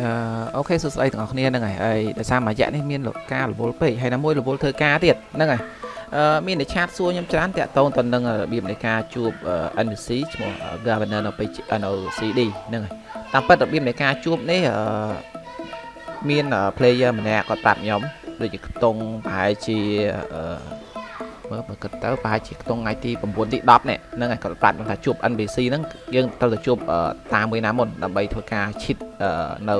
អឺអូខេសួស្តីទាំងអស់គ្នាហ្នឹងហើយហើយដោយសារមួយរយៈនេះមានលោកការរវល់ពេកហើយណាមួយរវល់ធ្វើការទៀតហ្នឹងហើយអឺមានតែឆាតសួរខ្ញុំច្រើនតាក់ទងទៅនឹងរបៀបនៃការជួប NPC ឈ្មោះ Governor នៅពេលនៅ CD ហ្នឹងហើយតាមពិតរបៀបនៃការជួបនេះអឺមាន player ម្នាក់គាត់ប្រាប់ខ្ញុំដូចជាខ្ទង់ប្រហែលជាអឺមើលបើគិតទៅប្រហែលជាខ្ទង់ថ្ងៃទី9ទី10នេះហ្នឹងហើយគាត់ប្រាប់ខ្ញុំថាជួប NPC ហ្នឹងយើងត្រូវទៅជួបតាមមួយណាមុនដើម្បីធ្វើការឈិត នៅ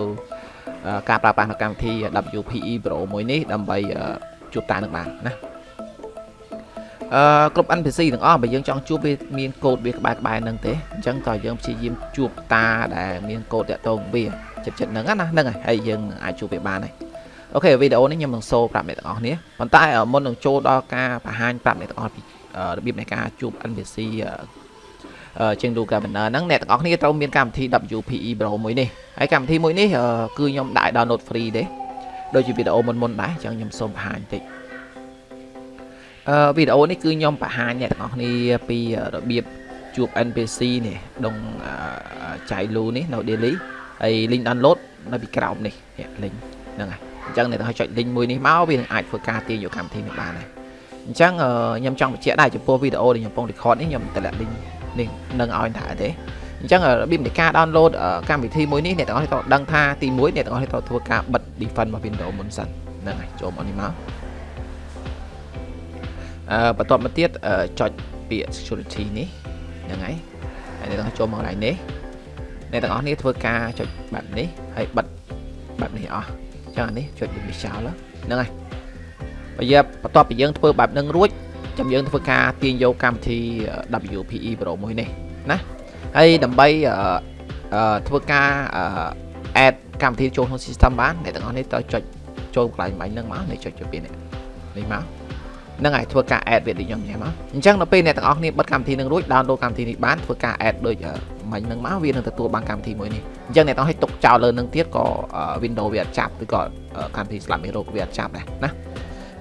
ការប្រើប្រាស់នៅកម្មវិធី WPE Pro មួយនេះដើម្បីជួបតានឹងបានណាអឺគ្រប់ NPC ទាំងអស់បើយើងចង់ជួបវាមានកូដវាក្បែរក្បែរនឹងទេអញ្ចឹងក៏យើងព្យាយាមជួបតាដែលមានកូដតាក់ទងវាចិត្តចិត្តហ្នឹងណាហ្នឹងហើយហើយយើងអាចជួបវាបានហើយអូខេវីដេអូនេះខ្ញុំនឹងសូប្រាប់អ្នកទាំងអស់គ្នាប៉ុន្តែមុននឹងចូលដល់ការបង្ហាញប្រាប់អ្នកទាំងអស់ពីរបៀបនៃការជួប NPC ជាង do governor ហ្នឹងអ្នកទាំងអស់គ្នាត្រូវមានកម្មវិធី WPE Pro មួយនេះហើយកម្មវិធីមួយនេះគឺខ្ញុំដាក់ download free ទេដូចជាវីដេអូមុនមុនដែរអញ្ចឹងខ្ញុំសូមបង្ហាញបន្តិចអឺវីដេអូនេះគឺខ្ញុំបង្ហាញអ្នកទាំងអស់គ្នាពីរបៀបជួប NPC នេះដងចៃលូនេះនៅ daily ហើយ link download នៅពីក្រោមនេះ link ហ្នឹងហើយអញ្ចឹងអ្នកទាំងអស់ចុច link មួយនេះមកវានឹងអាចធ្វើការទាញយកកម្មវិធីនេះបានហើយអញ្ចឹងខ្ញុំចង់បញ្ជាក់ដែរចំពោះវីដេអូដែលខ្ញុំកំពុង record នេះខ្ញុំតម្លាក់ link នេះនឹងឲ្យថាទេអញ្ចឹងរបៀបនៃការ download កម្មវិធីមួយនេះអ្នកទាំងអស់ត្រូវដឹងថាទី1អ្នកទាំងអស់ត្រូវធ្វើការបិទ defend របស់ Windows មុនសិនហ្នឹងហើយចូលមកនេះមកអឺបន្ទាប់មកទៀតចុចពាក្យ security នេះហ្នឹងហើយហើយអ្នកទាំងអស់ចូលមកកន្លែងនេះអ្នកទាំងអស់នេះធ្វើការចុចបែបនេះហើយបិទបែបនេះអស់អញ្ចឹងអានេះចុចវាចោលហ្នឹងហើយបើយកបន្ទាប់ពីយើងធ្វើបែបហ្នឹងរួច ចាំយើងធ្វើការទាញយកកម្មវិធី WPE Pro មួយនេះណាហើយដើម្បីធ្វើការ add កម្មវិធីចូលក្នុង system បានអ្នកទាំងអស់នេះត្រូវចុចចូលកន្លែងបាញ់ហ្នឹងមកនេះចុចចូលពីនេះនេះមកហ្នឹងហើយធ្វើការ add វាដូចខ្ញុំញ៉ាំមកអញ្ចឹងដល់ពេលអ្នកទាំងអស់គ្នាបិទកម្មវិធីនឹងរួច download កម្មវិធីនេះបានធ្វើការ add ដូចមិញហ្នឹងមកវានឹងទទួលបានកម្មវិធីមួយនេះអញ្ចឹងអ្នកទាំងអស់ឲ្យទុកចោលលើនឹងទៀតក៏ Windows វាអត់ចាប់ឬក៏កម្មវិធីស្លាប់មេរោគវាអត់ចាប់ដែរណា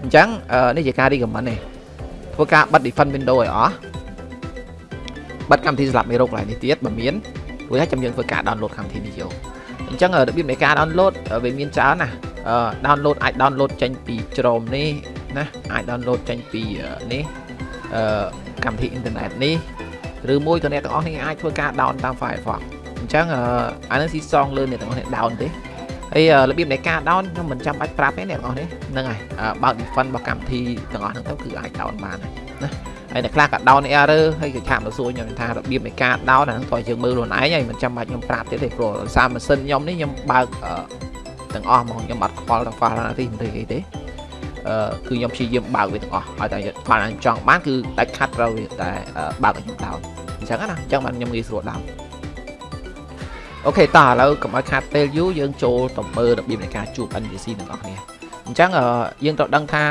អញ្ចឹងនេះជាការ recommend នេះ ធ្វើការបិទ defend window ឲ្យអស់បិទកម្មវិធីស្លាប់មេរោគកន្លែងនេះទៀតបើមានរួចហើយចាំយើងធ្វើការ download កម្មវិធីនេះយកអញ្ចឹងរបៀបនៃការ download វាមានច្រើនណា download អាច download ចេញពីជ្រោមនេះណាអាច download ចេញពីនេះអឺកម្មវិធីអ៊ីនធឺណិតនេះឬមួយក៏អ្នកទាំងអស់នេះអាចធ្វើការ down តាម Firefox អញ្ចឹងអានេះស៊ីសងលើអ្នកទាំងអស់នេះ down ទេ ហើយរបៀបនៃការ down ខ្ញុំមិនចាំបាច់ប្រាប់ទេអ្នកទាំងអស់នេះហ្នឹងហើយបើក defend របស់កម្មវិធីទាំងអស់ហ្នឹងទៅគឺអាច down បានហើយណាហើយអ្នកខ្លះក៏ down error ហើយក៏ឆាប់ទៅសួរខ្ញុំថារបៀបនៃការ down អាហ្នឹងតើយើងមើលខ្លួនឯងហើយមិនចាំបាច់ខ្ញុំប្រាប់ទៀតទេព្រោះសារម៉ាស៊ីនខ្ញុំនេះខ្ញុំបើកទាំងអស់ហ្មងខ្ញុំអត់ខ្វល់ទាំង file ណាទីមិនទេអីទេអឺគឺខ្ញុំព្យាយាមបើកវាទាំងអស់ឲ្យតែ file ណាចង់បានគឺដាច់ខាត់ត្រូវវាតែបើកឲ្យខ្ញុំ down អញ្ចឹងណាអញ្ចឹងបានខ្ញុំងាយស្រួល down អូខេតោះឥឡូវកុំឲ្យខាតពេលយូរយើងចូលទៅមើលរបៀបនៃការជួប NPC ទាំងអស់គ្នាអញ្ចឹងយើងត្រូវដឹងថា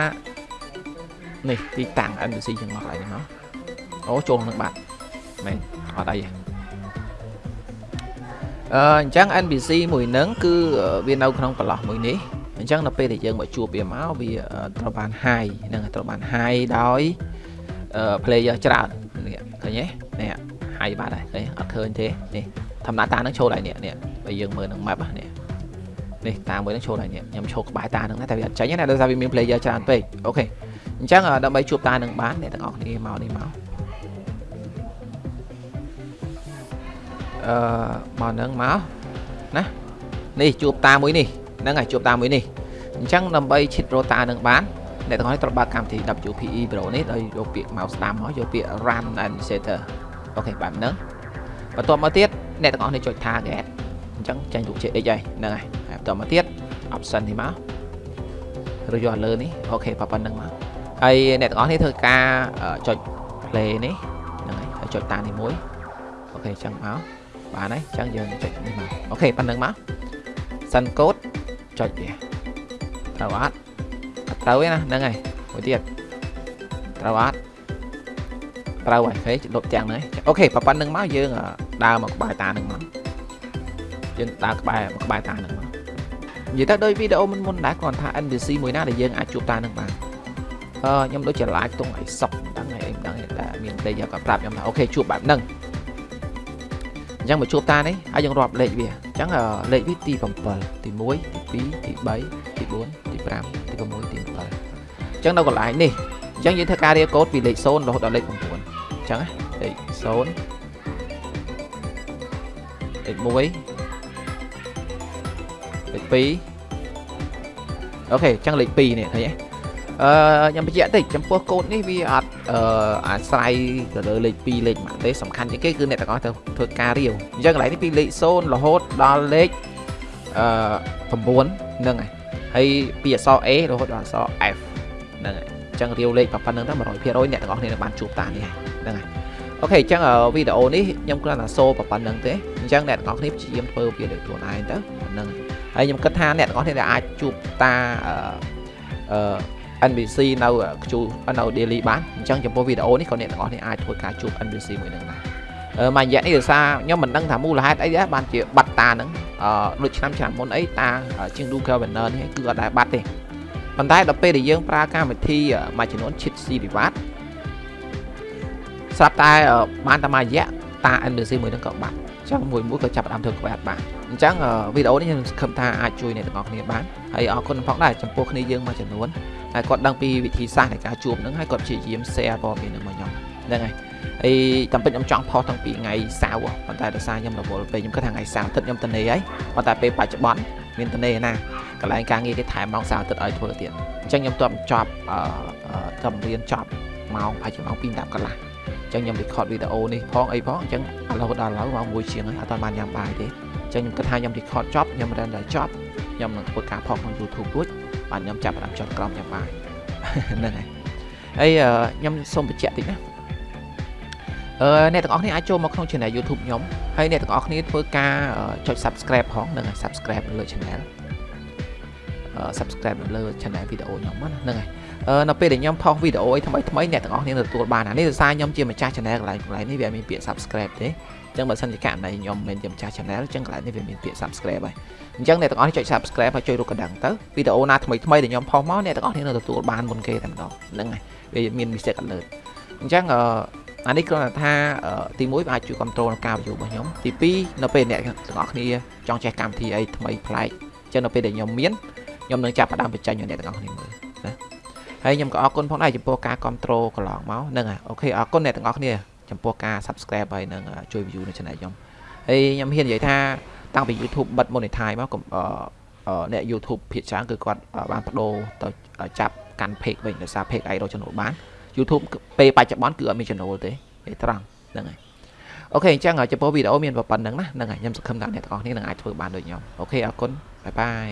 នេះទីតាំង NPC យើងមកហើយហ្នឹងអូចូលនឹងបាត់មែនអត់អីទេអឺអញ្ចឹង NPC មួយហ្នឹងគឺវានៅក្នុងប្រឡោះមួយនេះអញ្ចឹងដល់ពេលដែលយើងមកជួបវាមកវាត្រូវបាន high ហ្នឹងត្រូវបាន high ដោយ player ច្រើននេះឃើញទេនេះ high បាត់ហើយឃើញអត់ឃើញទេនេះ ធម្មតាតានឹងចូលដែរនេះនេះបើយើងមើលនឹង map នេះនេះតាមួយនឹងចូលដែរនេះខ្ញុំចូលក្បែរតានឹងតែវាអត់ចាញ់ណាដោយសារវាមាន player ច្រើនពេកអូខេអញ្ចឹងដើម្បីជួបតានឹងបានអ្នកទាំងអស់គ្នាមកនេះមកអឺមកនឹងមកណានេះជួបតាមួយនេះហ្នឹងហើយជួបតាមួយនេះអញ្ចឹងដើម្បីឈិតរតានឹងបានអ្នកទាំងអស់ត្រូវបើកកម្មវិធី WPE Pro នេះដោយយកពាក្យ mouse ស្ដាំមកយកពាក្យ run administrator អូខេបែបហ្នឹងបន្ទាប់មកទៀត អ្នកទាំងអស់នេះចុច target អញ្ចឹងចាញ់រូបជា x ហើយហ្នឹងហើយហើយបន្តមកទៀត option នេះមកឬយកលើនេះអូខេប៉ុណ្្នឹងមកហើយអ្នកទាំងអស់នេះធ្វើការចុច play នេះហ្នឹងហើយហើយចុចតានេះមួយ OK អញ្ចឹងមកបានហើយអញ្ចឹងយើងចុចនេះមក OK ប៉ុណ្្នឹងមក send code ចុចវាត្រូវអត់អត់ត្រូវទេណាហ្នឹងហើយមួយទៀតត្រូវអត់ត្រូវហើយហេលុបទាំងហ្នឹង OK ប៉ុណ្្នឹងមកយើង ដើរមកក្បែរតានឹងមកយើងដើរក្បែរមកក្បែរតានឹងមកនិយាយទៅដោយវីដេអូមុនមុនដែរគ្រាន់ថា NPC មួយណាដែលយើងអាចជួបតានឹងបានអឺខ្ញុំដូចជា live តុងអីសុកដឹងហើយអីមិនដឹងតែមាន player គាត់ប្រាប់ខ្ញុំថាអូខេជួបបែបហ្នឹងអញ្ចឹងមកជួបតានេះហើយយើងរាប់លេខវាអញ្ចឹងលេខវាទី7ទី1ទី2ទី3ទី4ទី5ទី6ទី7អញ្ចឹងនៅកន្លែងនេះអញ្ចឹងយើងធ្វើការរៀបកូដពីលេខ0រហូតដល់លេខ9អញ្ចឹងលេខ0 លេខ1លេខ2 OK អញ្ចឹងលេខ2នេះឃើញទេអឺខ្ញុំបញ្ជាក់តិចចំពោះកូដនេះវាអត់អឺអាស្រ័យទៅលើលេខ2លេខម៉ាក់ទេសំខាន់ជាងគេគឺអ្នកទាំងអស់ត្រូវធ្វើការរាវអញ្ចឹងកន្លែងនេះពីលេខ0រហូតដល់លេខអឺ9ហ្នឹងហើយហើយពីអក្សរ A រហូតដល់អក្សរ F ហ្នឹងហើយអញ្ចឹងរាវលេខប៉ុណ្្នឹងទៅ100%អ្នកទាំងអស់គ្នានឹងបានជួបតានេះហ្នឹងហើយ OK អញ្ចឹងវីដេអូនេះខ្ញុំគ្រាន់តែ show ប៉ុណ្្នឹងទេអញ្ចឹងអ្នកទាំងអស់គ្នាព្យាយាមធ្វើវាដោយខ្លួនឯងទៅហ្នឹងហើយខ្ញុំគិតថាអ្នកទាំងអស់គ្នាដែលអាចជួបតាអឺ NPC នៅខ្ជូនៅ daily បានអញ្ចឹងចំពោះវីដេអូនេះក៏អ្នកទាំងអស់គ្នាអាចធ្វើការជួប NPC មួយនឹងដែរអឺមួយរយៈនេះដោយសារខ្ញុំមិនដឹងថាមូលហេតុអីដែរបានជាបាត់តាហ្នឹងអឺដូចឆ្នាំឆ្នាំមុនអីតាជាង Do Governor នេះគឺអត់ដែរបាត់ទេប៉ុន្តែដល់ពេលដែលយើងប្រើកម្មវិធីមួយចំនួន cheat C reward ស្រាប់តែបានតែមួយរយៈតា NPC មួយហ្នឹងក៏បាត់អញ្ចឹងមួយមួយក៏ចាប់ផ្ដើមធ្វើក្បែរបានអញ្ចឹងវីដេអូនេះខ្ញុំសង្ឃឹមថាអាចជួយអ្នកទាំងអស់គ្នាបានហើយអរគុណផងដែរចំពោះគ្នាយើងមួយចំនួនហើយគាត់ដឹងពីវិធីសាស្ត្រនៃការជួបហ្នឹងហើយគាត់ព្យាយាម share ព័ត៌មានហ្នឹងមកខ្ញុំហ្នឹងហើយហើយតាមពិតខ្ញុំចង់ផុសតាំងពីថ្ងៃសៅរ៍ប៉ុន្តែដោយសារខ្ញុំរវល់ពេកខ្ញុំគិតថាថ្ងៃសៅរ៍អាទិត្យខ្ញុំទៅនេហើយប៉ុន្តែពេលបច្ចុប្បន្នមានទៅនេណាកន្លែងការងារគេថែមម៉ោងសៅរ៍អាទិត្យឲ្យធ្វើទៀតអញ្ចឹងខ្ញុំទប់ចប់អឺតាមរៀនចប់ម៉ោងប្រហែលជាម៉ោង2 10កន្លះ អញ្ចឹងខ្ញុំ record វីដេអូនេះផងអីផងអញ្ចឹងឥឡូវដល់ឥឡូវម៉ោង1ជាងហើយអត់បានញ៉ាំបាយទេអញ្ចឹងខ្ញុំគិតថាខ្ញុំ record ចប់ខ្ញុំ render ចប់ខ្ញុំនឹងធ្វើការផុសក្នុង YouTube រួចបាទខ្ញុំចាប់ផ្ដើមចុចក្រោមញ៉ាំបាយហ្នឹងហើយហើយខ្ញុំសូមបញ្ជាក់តិចណាអឺអ្នកទាំងអស់គ្នាអាចចូលមកក្នុង channel YouTube ខ្ញុំហើយអ្នកទាំងអស់គ្នាធ្វើការចុច subscribe ផងហ្នឹងហើយ subscribe លើ channel អឺ subscribe លើ channel វីដេអូខ្ញុំហ្នឹងហើយអឺ នៅពេលដែលខ្ញុំផុសវីដេអូអីថ្មីថ្មីអ្នកទាំងអស់គ្នាទទួលបានអានេះដោយសារខ្ញុំជាម្ចាស់ channel កន្លែងកន្លែងនេះវាមានពាក្យ subscribe ទេអញ្ចឹងបើសិនជាករណីខ្ញុំមិនជាម្ចាស់ channel អញ្ចឹងកន្លែងនេះវាមានពាក្យ subscribe ហើយអញ្ចឹងអ្នកទាំងអស់នេះចុច subscribe ហើយចុចរូបកណ្ដឹងទៅវីដេអូណាថ្មីថ្មីដែលខ្ញុំផុសមកអ្នកទាំងអស់គ្នានឹងទទួលបានមុនគេតែម្ដងហ្នឹងហើយវាមាន message alert អញ្ចឹងអឺអានេះគ្រាន់តែថាទី1អាចជួយ control នៅការ view របស់ខ្ញុំទី2នៅពេលអ្នកទាំងអស់គ្នាចង់ចេះកម្មវិធីអីថ្មីប្លែកអញ្ចឹងនៅពេលដែលខ្ញុំមានខ្ញុំនឹងចាប់ផ្ដើមបញ្ចេញឲ្យអ្នកទាំងអស់គ្នាមើលណា ហើយខ្ញុំក៏អរគុណផងដែរចំពោះការ control កន្លងមកហ្នឹងហើយអូខេអរគុណអ្នកទាំងអស់គ្នាចំពោះការ subscribe ហើយនឹងជួយ view នៅ channel ខ្ញុំហើយខ្ញុំហ៊ាននិយាយថាតាំងពី YouTube បិទ monetize មកអ្នក YouTube ភាគច្រើនគឺគាត់បានបដូរទៅចាប់កាន់ page វិញដោយសារ page idol ចំណូលបាន YouTube ពេលបច្ចុប្បន្នគឺអត់មានចំណូលទេឯត្រង់ហ្នឹងហើយអូខេអញ្ចឹងចំពោះវីដេអូមានប៉ុណ្្នឹងណាហ្នឹងហើយខ្ញុំសង្ឃឹមថាអ្នកទាំងអស់គ្នានឹងអាចធ្វើបានដូចខ្ញុំអូខេអរគុណបាយបាយ